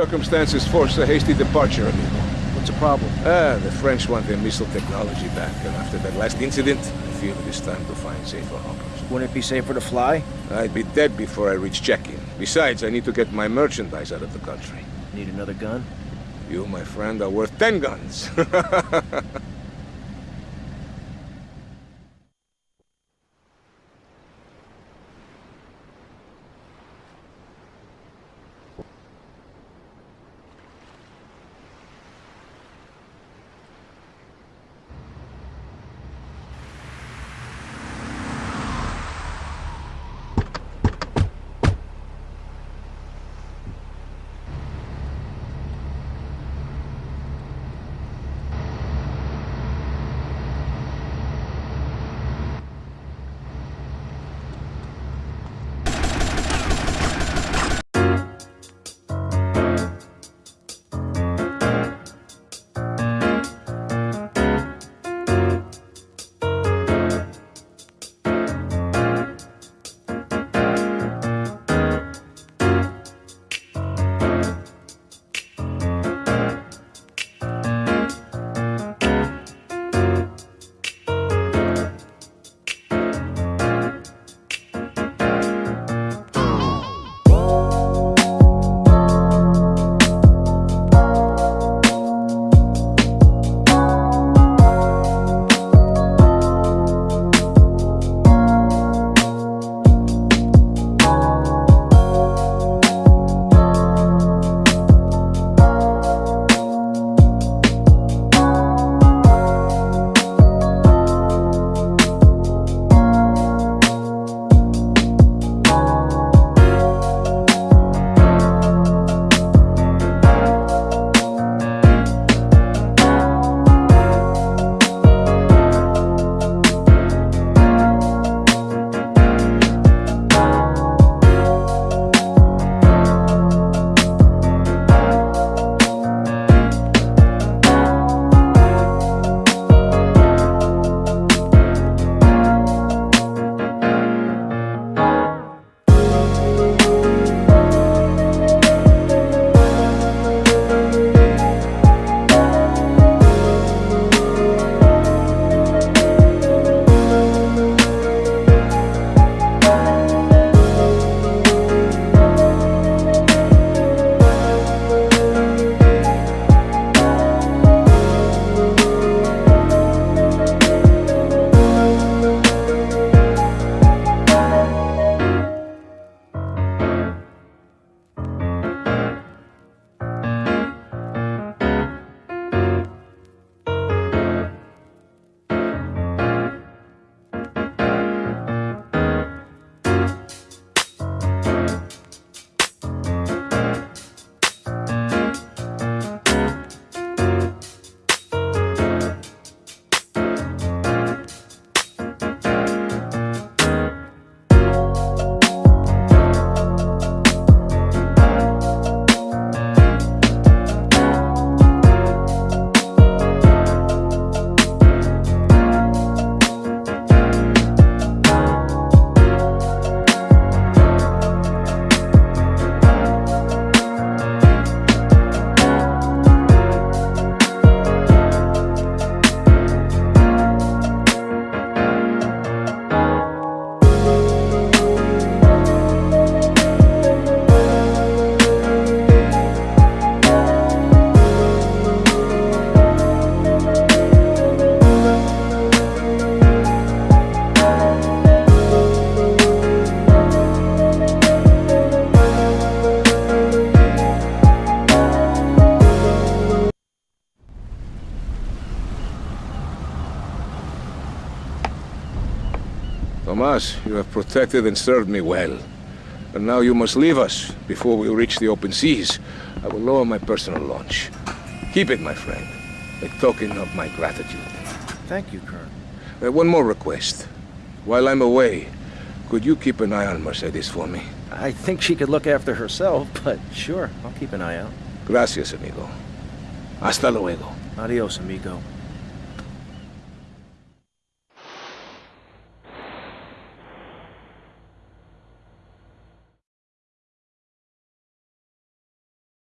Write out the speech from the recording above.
Circumstances force a hasty departure, amigo. What's the problem? Ah, the French want their missile technology back, and after that last incident, I feel it is time to find safer harbors. Wouldn't it be safer to fly? I'd be dead before I reach check-in. Besides, I need to get my merchandise out of the country. Need another gun? You, my friend, are worth ten guns. Tomas, you have protected and served me well. But now you must leave us before we reach the open seas. I will lower my personal launch. Keep it, my friend. A token of my gratitude. Thank you, Colonel. Uh, one more request. While I'm away, could you keep an eye on Mercedes for me? I think she could look after herself, but sure, I'll keep an eye out. Gracias, amigo. Hasta luego. Adios, amigo.